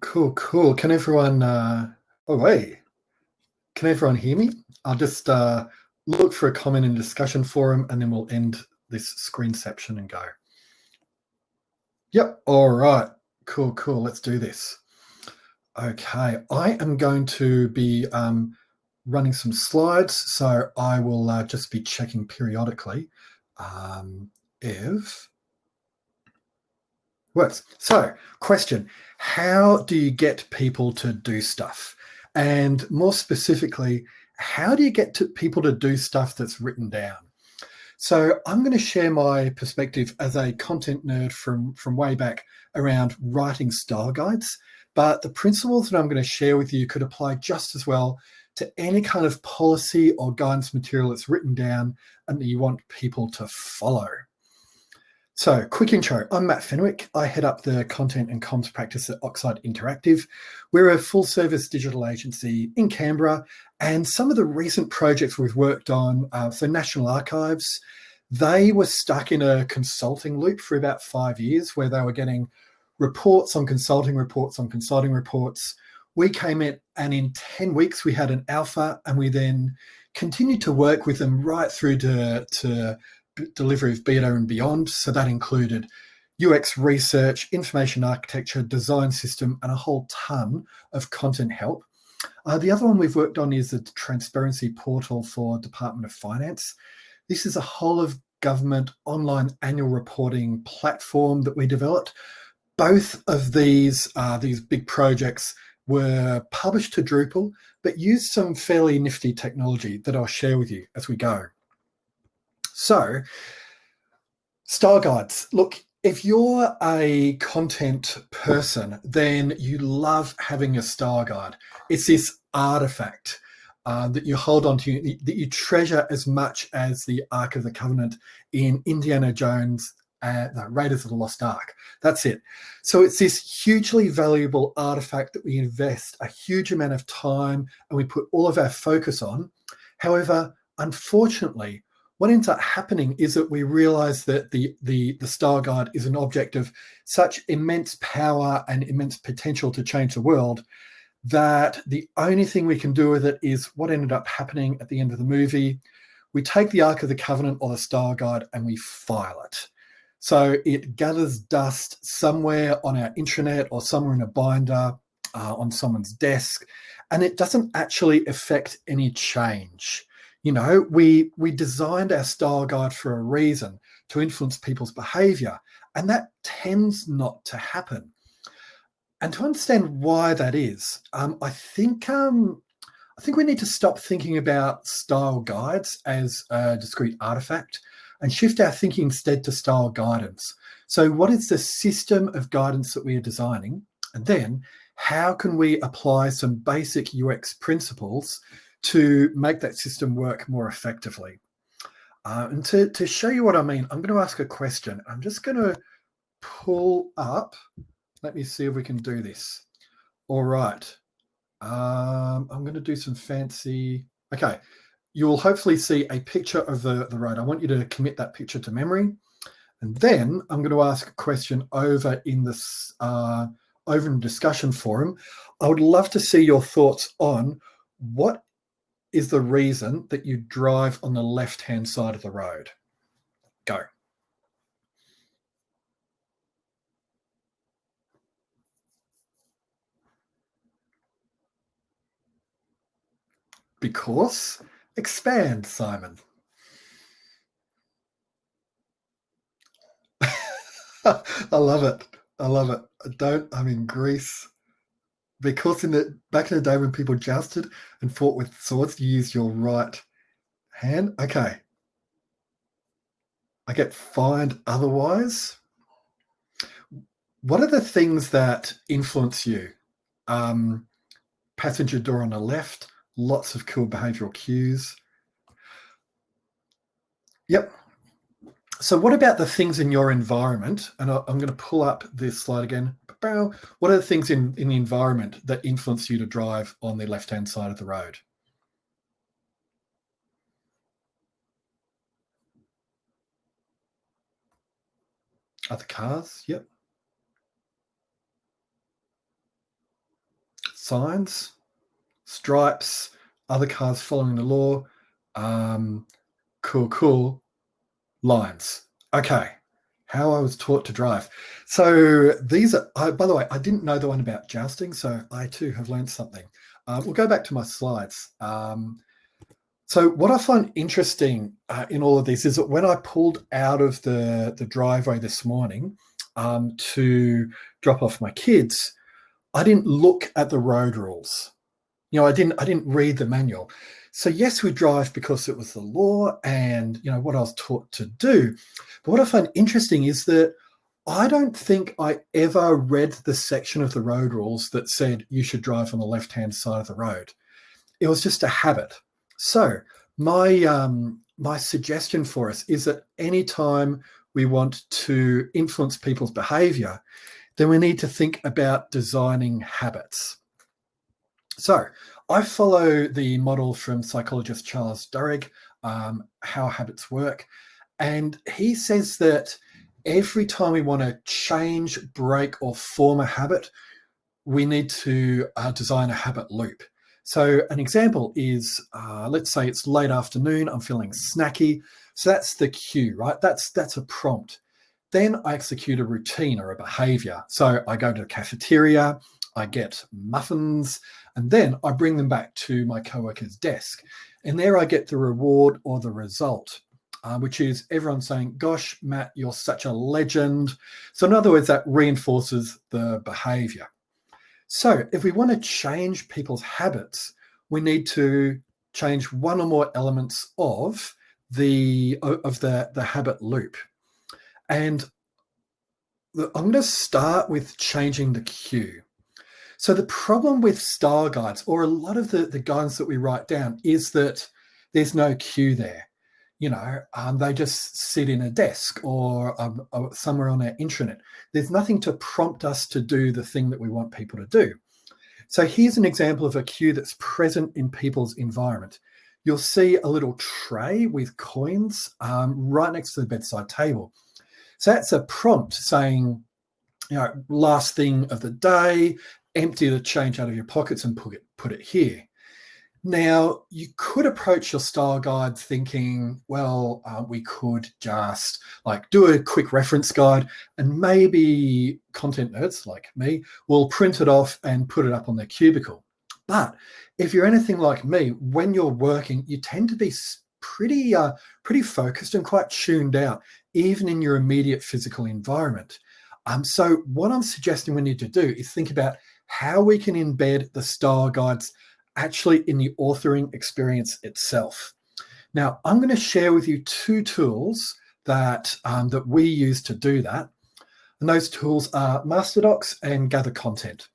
Cool, cool. Can everyone, uh, oh, wait, can everyone hear me? I'll just uh, look for a comment in discussion forum and then we'll end this screenception and go. Yep, all right, cool, cool. Let's do this. Okay, I am going to be um, running some slides, so I will uh, just be checking periodically um, if works. So, question How do you get people to do stuff? And more specifically, how do you get to people to do stuff that's written down? So I'm going to share my perspective as a content nerd from, from way back around writing style guides. But the principles that I'm going to share with you could apply just as well to any kind of policy or guidance material that's written down and that you want people to follow. So, quick intro. I'm Matt Fenwick. I head up the content and comms practice at Oxide Interactive. We're a full service digital agency in Canberra. And some of the recent projects we've worked on, uh, National Archives, they were stuck in a consulting loop for about five years where they were getting reports on consulting reports on consulting reports. We came in and in 10 weeks we had an alpha and we then continued to work with them right through to, to delivery of beta and beyond. So that included UX research, information architecture, design system, and a whole ton of content help. Uh, the other one we've worked on is the transparency portal for Department of Finance. This is a whole of government online annual reporting platform that we developed. Both of these, uh, these big projects were published to Drupal, but used some fairly nifty technology that I'll share with you as we go. So, style guides. Look, if you're a content person, then you love having a style guide. It's this artifact uh, that you hold on to, that you treasure as much as the Ark of the Covenant in Indiana Jones, uh, no, Raiders of the Lost Ark. That's it. So it's this hugely valuable artifact that we invest a huge amount of time and we put all of our focus on. However, unfortunately, what ends up happening is that we realize that the, the, the Style Guide is an object of such immense power and immense potential to change the world that the only thing we can do with it is what ended up happening at the end of the movie. We take the Ark of the Covenant or the Style Guide and we file it. So it gathers dust somewhere on our intranet or somewhere in a binder uh, on someone's desk, and it doesn't actually affect any change. You know, we we designed our style guide for a reason to influence people's behavior, and that tends not to happen. And to understand why that is, um, I think um, I think we need to stop thinking about style guides as a discrete artifact and shift our thinking instead to style guidance. So what is the system of guidance that we are designing? And then how can we apply some basic UX principles to make that system work more effectively. Uh, and to, to show you what I mean, I'm going to ask a question. I'm just going to pull up. Let me see if we can do this. All right. Um, I'm going to do some fancy. Okay. You'll hopefully see a picture of the, the road. I want you to commit that picture to memory. And then I'm going to ask a question over in this uh, over in discussion forum. I would love to see your thoughts on what is the reason that you drive on the left-hand side of the road. Go. Because expand, Simon. I love it. I love it. I don't, I'm in Greece because in the back in the day when people jousted and fought with swords, you use your right hand. Okay. I get fined otherwise. What are the things that influence you? Um, passenger door on the left, lots of cool behavioral cues. Yep. So what about the things in your environment? And I'm going to pull up this slide again. What are the things in, in the environment that influence you to drive on the left-hand side of the road? Other cars? Yep. signs, stripes, other cars following the law, um, cool, cool, lines. Okay, how I was taught to drive. So these are, I, by the way, I didn't know the one about jousting, so I too have learned something. Uh, we'll go back to my slides. Um, so what I find interesting uh, in all of this is that when I pulled out of the, the driveway this morning um, to drop off my kids, I didn't look at the road rules. You know, I didn't I didn't read the manual. So yes, we drive because it was the law and you know what I was taught to do. But what I find interesting is that I don't think I ever read the section of the road rules that said you should drive on the left-hand side of the road. It was just a habit. So my um, my suggestion for us is that anytime we want to influence people's behavior, then we need to think about designing habits. So I follow the model from psychologist Charles Duhigg, um, How Habits Work. And he says that every time we want to change, break, or form a habit, we need to uh, design a habit loop. So an example is, uh, let's say it's late afternoon, I'm feeling snacky. So that's the cue, right? That's, that's a prompt. Then I execute a routine or a behavior. So I go to the cafeteria, I get muffins, and then I bring them back to my coworker's desk. And there I get the reward or the result, uh, which is everyone saying, gosh, Matt, you're such a legend. So in other words, that reinforces the behavior. So if we want to change people's habits, we need to change one or more elements of the of the, the habit loop. And I'm going to start with changing the cue. So the problem with style guides or a lot of the, the guidance that we write down is that there's no cue there. You know, um, they just sit in a desk or, um, somewhere on our intranet. There's nothing to prompt us to do the thing that we want people to do. So here's an example of a cue that's present in people's environment. You'll see a little tray with coins um, right next to the bedside table. So that's a prompt saying, you know, last thing of the day, empty the change out of your pockets and put it, put it here. Now, you could approach your style guide thinking, well, uh, we could just like do a quick reference guide and maybe content nerds like me will print it off and put it up on their cubicle. But if you're anything like me, when you're working, you tend to be pretty, uh, pretty focused and quite tuned out, even in your immediate physical environment. Um, so what I'm suggesting we need to do is think about how we can embed the style guides actually in the authoring experience itself. Now, I'm going to share with you two tools that, um, that we use to do that. And those tools are MasterDocs and Gather Content.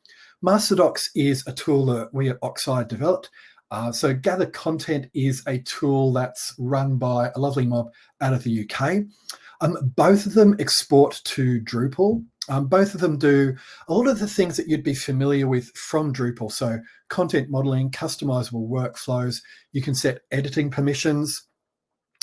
MasterDocs is a tool that we at Oxide developed. Uh, so Gather Content is a tool that's run by a lovely mob out of the UK. Um, both of them export to Drupal. Um, both of them do a lot of the things that you'd be familiar with from Drupal. So content modeling, customizable workflows, you can set editing permissions.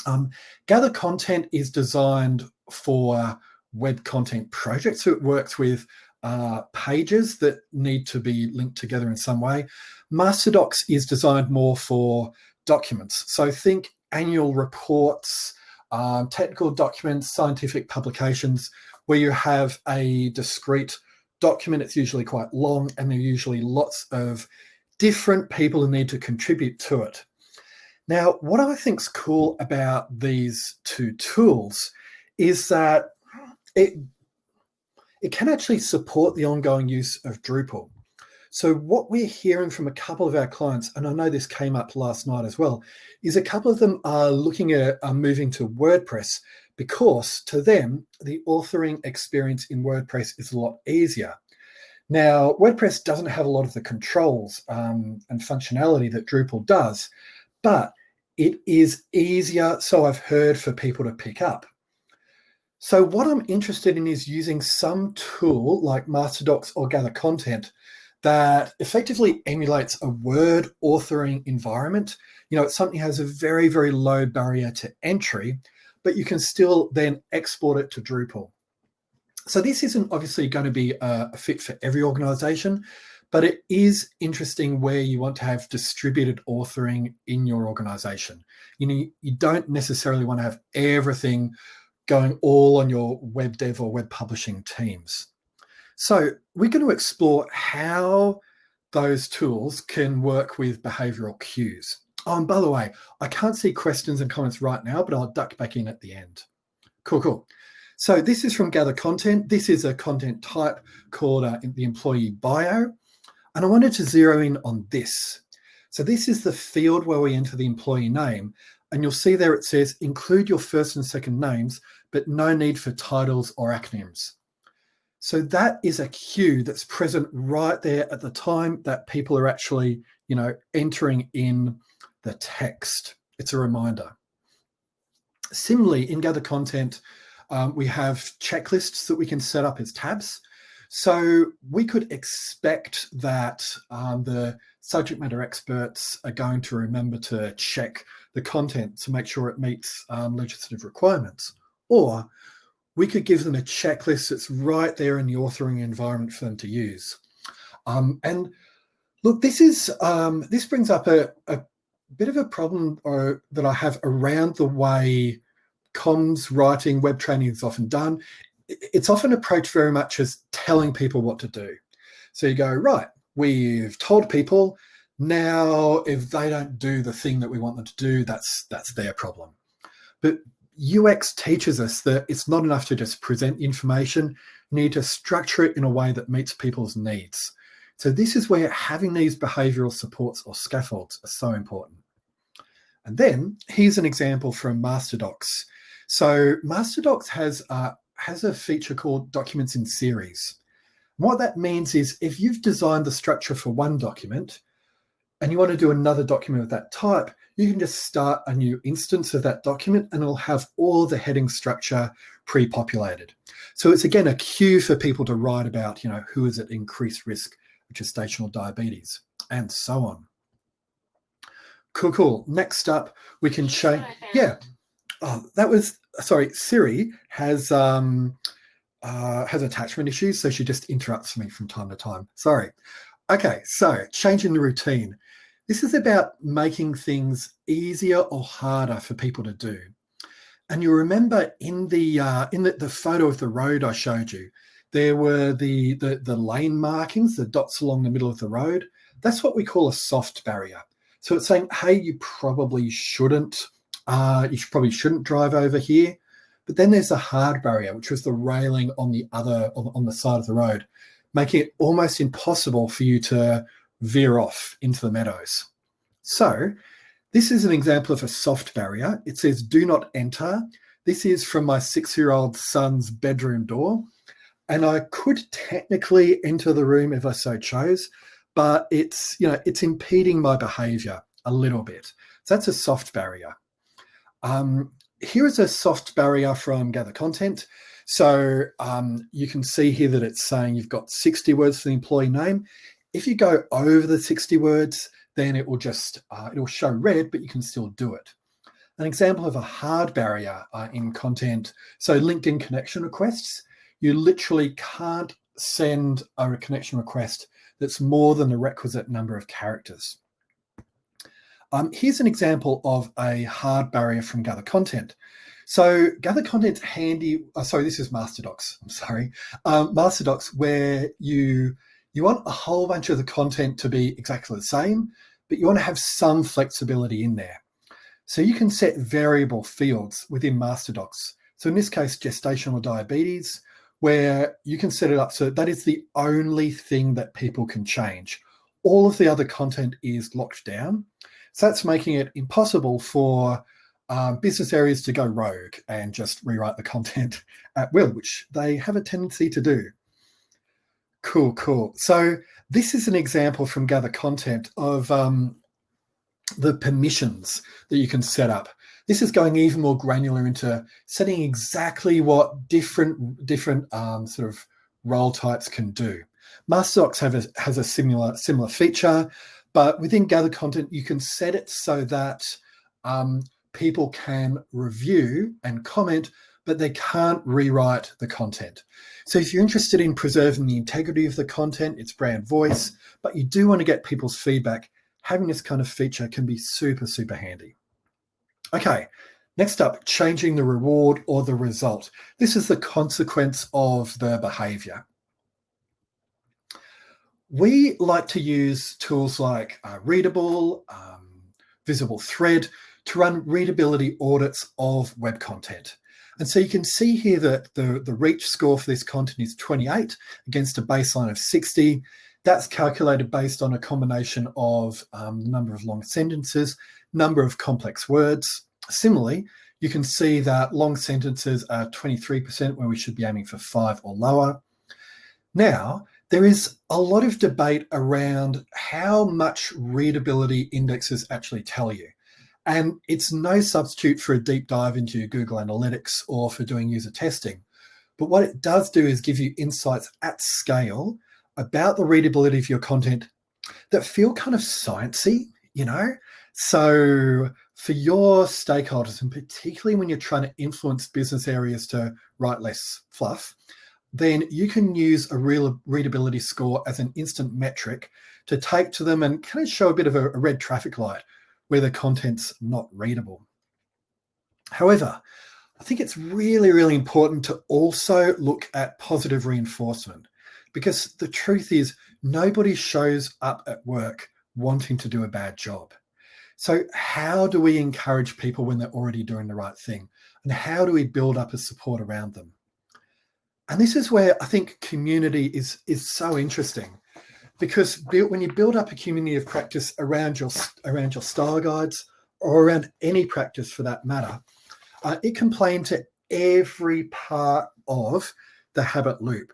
Um, Gather Content is designed for web content projects. So it works with uh, pages that need to be linked together in some way. MasterDocs is designed more for documents. So think annual reports, um, technical documents, scientific publications, where you have a discrete document. It's usually quite long and there are usually lots of different people who need to contribute to it. Now, what I think is cool about these two tools is that it, it can actually support the ongoing use of Drupal. So what we're hearing from a couple of our clients, and I know this came up last night as well, is a couple of them are looking at are moving to WordPress because to them, the authoring experience in WordPress is a lot easier. Now, WordPress doesn't have a lot of the controls um, and functionality that Drupal does, but it is easier, so I've heard, for people to pick up. So what I'm interested in is using some tool like MasterDocs or Gather Content that effectively emulates a Word authoring environment. You know, it's something that has a very, very low barrier to entry, but you can still then export it to Drupal. So this isn't obviously going to be a, fit for every organization, but it is interesting where you want to have distributed authoring in your organization. You know, you don't necessarily want to have everything going all on your web dev or web publishing teams. So we're going to explore how those tools can work with behavioral cues. Oh, and by the way, I can't see questions and comments right now, but I'll duck back in at the end. Cool, cool. So this is from Gather Content. This is a content type called uh, the employee bio. And I wanted to zero in on this. So this is the field where we enter the employee name. And you'll see there it says include your first and second names, but no need for titles or acronyms. So that is a cue that's present right there at the time that people are actually, you know, entering in the text. It's a reminder. Similarly, in Gather Content, um, we have checklists that we can set up as tabs. So we could expect that um, the subject matter experts are going to remember to check the content to make sure it meets um, legislative requirements. Or we could give them a checklist that's right there in the authoring environment for them to use. Um, and look, this is um, this brings up a, a bit of a problem or, uh, that I have around the way comms writing, web training is often done. It's often approached very much as telling people what to do. So you go, right, we've told people now if they don't do the thing that we want them to do, that's that's their problem. But UX teaches us that it's not enough to just present information, you need to structure it in a way that meets people's needs. So this is where having these behavioral supports or scaffolds are so important. And then here's an example from MasterDocs. So MasterDocs has, uh, has a feature called documents in series. what that means is if you've designed the structure for one document and you want to do another document of that type, you can just start a new instance of that document and it'll have all the heading structure pre-populated. So it's again a cue for people to write about, you know, who is at increased risk of gestational diabetes and so on. Cool, cool. Next up, we can change. Yeah. Oh, that was sorry. Siri has um, uh, has attachment issues, so she just interrupts me from time to time. Sorry. Okay, so changing the routine. This is about making things easier or harder for people to do. And you remember in the uh, in the, the photo of the road I showed you, there were the, the the lane markings, the dots along the middle of the road. That's what we call a soft barrier. So it's saying, hey, you probably shouldn't, uh, you probably shouldn't drive over here. But then there's a hard barrier, which was the railing on the other, on, on the side of the road, making it almost impossible for you to veer off into the meadows. So this is an example of a soft barrier. It says, do not enter. This is from my six-year-old son's bedroom door. And I could technically enter the room if I so chose, but it's, you know, it's impeding my behavior a little bit. So that's a soft barrier. Um, here is a soft barrier from Gather Content. So um, you can see here that it's saying you've got 60 words for the employee name. If you go over the 60 words, then it will just, uh, it will show red, but you can still do it. An example of a hard barrier uh, in content. So LinkedIn connection requests, you literally can't send a connection request that's more than the requisite number of characters. Um, here's an example of a hard barrier from Gather Content. So Gather Content's handy, oh, sorry, this is MasterDocs, I'm sorry. Um, MasterDocs where you, you want a whole bunch of the content to be exactly the same, but you want to have some flexibility in there. So you can set variable fields within MasterDocs. So in this case, gestational diabetes, where you can set it up so that is the only thing that people can change. All of the other content is locked down. So that's making it impossible for um, business areas to go rogue and just rewrite the content at will, which they have a tendency to do. Cool, cool. So this is an example from Gather Content of um, the permissions that you can set up. This is going even more granular into setting exactly what different different um, sort of role types can do. MasterDocs have a, has a similar similar feature, but within Gather Content, you can set it so that um, people can review and comment but they can't rewrite the content. So if you're interested in preserving the integrity of the content, its brand voice, but you do want to get people's feedback, having this kind of feature can be super, super handy. Okay, next up, changing the reward or the result. This is the consequence of the behavior. We like to use tools like uh, Readable, um, Visible Thread to run readability audits of web content. And so you can see here that the, the reach score for this content is 28 against a baseline of 60. That's calculated based on a combination of um, number of long sentences, number of complex words. Similarly, you can see that long sentences are 23% where we should be aiming for five or lower. Now, there is a lot of debate around how much readability indexes actually tell you. And it's no substitute for a deep dive into Google Analytics or for doing user testing. But what it does do is give you insights at scale about the readability of your content that feel kind of sciencey, you know? So for your stakeholders, and particularly when you're trying to influence business areas to write less fluff, then you can use a real readability score as an instant metric to take to them and kind of show a bit of a, a red traffic light where the content's not readable. However, I think it's really, really important to also look at positive reinforcement because the truth is nobody shows up at work wanting to do a bad job. So how do we encourage people when they're already doing the right thing? And how do we build up a support around them? And this is where I think community is, is so interesting because when you build up a community of practice around your, around your style guides or around any practice for that matter, uh, it can play into every part of the habit loop.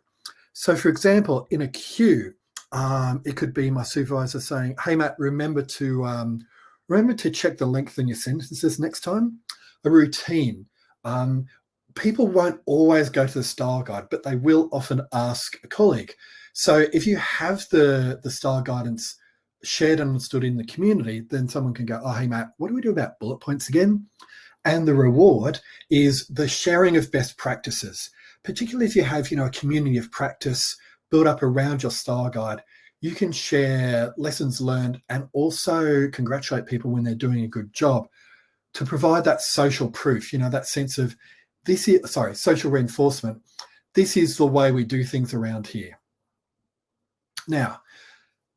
So for example, in a cue, um, it could be my supervisor saying, hey, Matt, remember to, um, remember to check the length in your sentences next time. A routine. Um, people won't always go to the style guide, but they will often ask a colleague. So if you have the, the style guidance shared and understood in the community, then someone can go, oh, hey, Matt, what do we do about bullet points again? And the reward is the sharing of best practices, particularly if you have, you know, a community of practice built up around your style guide, you can share lessons learned and also congratulate people when they're doing a good job to provide that social proof, you know, that sense of this is, sorry, social reinforcement. This is the way we do things around here. Now,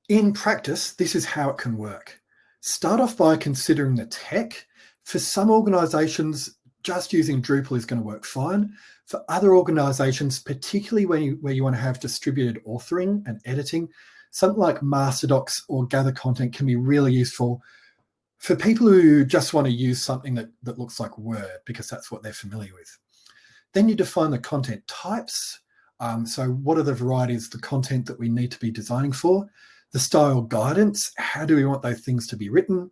in practice, this is how it can work. Start off by considering the tech. For some organizations, just using Drupal is going to work fine. For other organizations, particularly when you, where you want to have distributed authoring and editing, something like MasterDocs or Gather Content can be really useful for people who just want to use something that, that looks like Word because that's what they're familiar with. Then you define the content types. Um, so what are the varieties, of the content that we need to be designing for? The style guidance, how do we want those things to be written?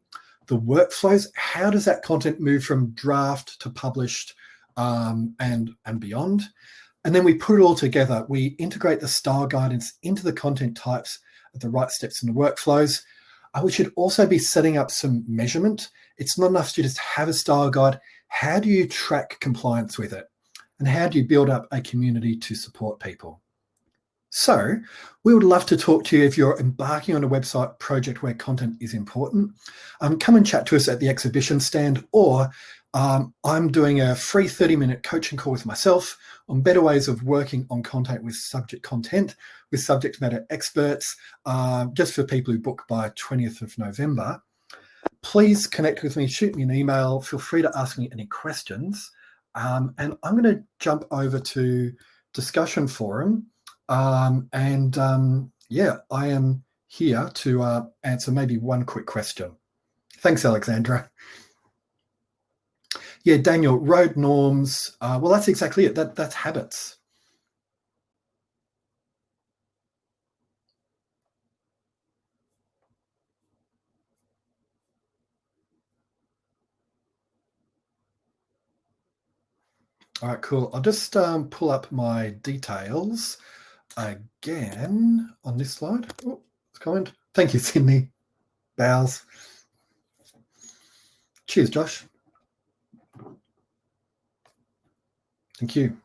The workflows, how does that content move from draft to published um, and, and beyond? And then we put it all together. We integrate the style guidance into the content types at the right steps in the workflows. Uh, we should also be setting up some measurement. It's not enough to just have a style guide. How do you track compliance with it? And how do you build up a community to support people? So we would love to talk to you if you're embarking on a website project where content is important. Um, come and chat to us at the exhibition stand or um, I'm doing a free 30 minute coaching call with myself on better ways of working on content with subject content with subject matter experts uh, just for people who book by 20th of November. Please connect with me, shoot me an email, feel free to ask me any questions. Um, and I'm going to jump over to discussion forum. Um, and um, yeah, I am here to uh, answer maybe one quick question. Thanks, Alexandra. Yeah, Daniel, road norms. Uh, well, that's exactly it. That That's habits. All right, cool. I'll just um, pull up my details again on this slide. Oh, coming. Thank you, Sydney. Bows. Cheers, Josh. Thank you.